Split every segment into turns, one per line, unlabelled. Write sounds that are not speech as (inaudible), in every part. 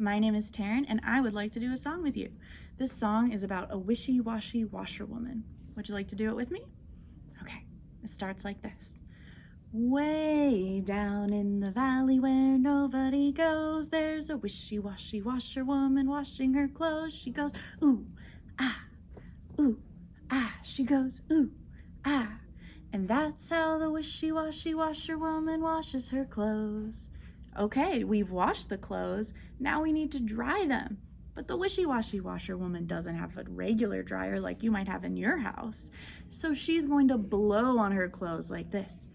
My name is Taryn and I would like to do a song with you. This song is about a wishy-washy washerwoman. Would you like to do it with me? Okay, it starts like this. Way down in the valley where nobody goes, there's a wishy-washy washerwoman washing her clothes. She goes, ooh, ah, ooh, ah. She goes, ooh, ah. And that's how the wishy-washy washerwoman washes her clothes. Okay, we've washed the clothes. Now we need to dry them. But the wishy-washy washerwoman doesn't have a regular dryer like you might have in your house. So she's going to blow on her clothes like this.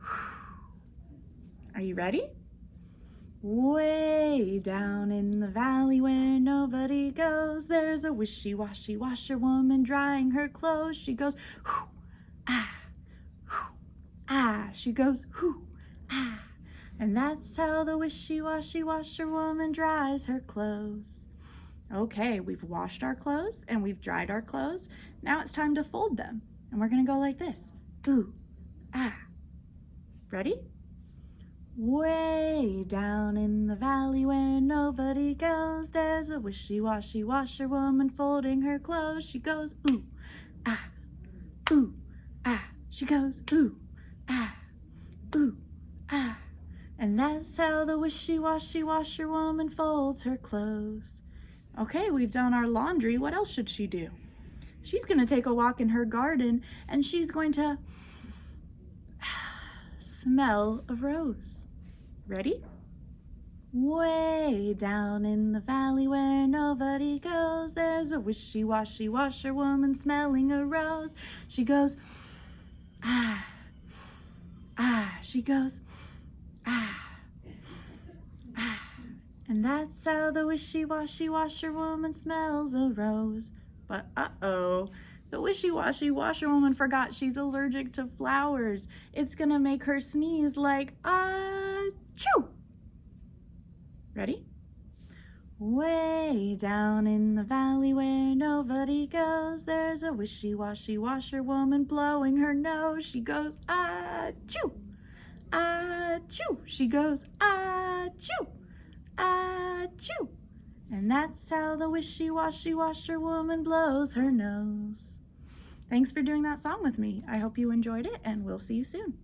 (sighs) Are you ready? Way down in the valley where nobody goes, there's a wishy-washy washerwoman drying her clothes. She goes, ah, ah. She goes, ah. And that's how the wishy-washy washerwoman dries her clothes. Okay, we've washed our clothes and we've dried our clothes. Now it's time to fold them. And we're gonna go like this. Ooh, ah. Ready? Way down in the valley where nobody goes, there's a wishy-washy washerwoman folding her clothes. She goes, ooh, ah, ooh, ah. She goes, ooh, ah, ooh, ah. That's how the wishy-washy washerwoman folds her clothes. Okay, we've done our laundry. What else should she do? She's going to take a walk in her garden and she's going to (sighs) smell a rose. Ready? Way down in the valley where nobody goes, there's a wishy-washy washerwoman smelling a rose. She goes, ah, ah, she goes, ah, ah. That's how the wishy-washy washerwoman smells a rose. But uh-oh, the wishy-washy washerwoman forgot she's allergic to flowers. It's gonna make her sneeze like, ah-choo. Ready? Way down in the valley where nobody goes, there's a wishy-washy washerwoman blowing her nose. She goes, ah-choo ah-choo. She goes, ah-choo, ah-choo. And that's how the wishy-washy washerwoman blows her nose. Thanks for doing that song with me. I hope you enjoyed it and we'll see you soon.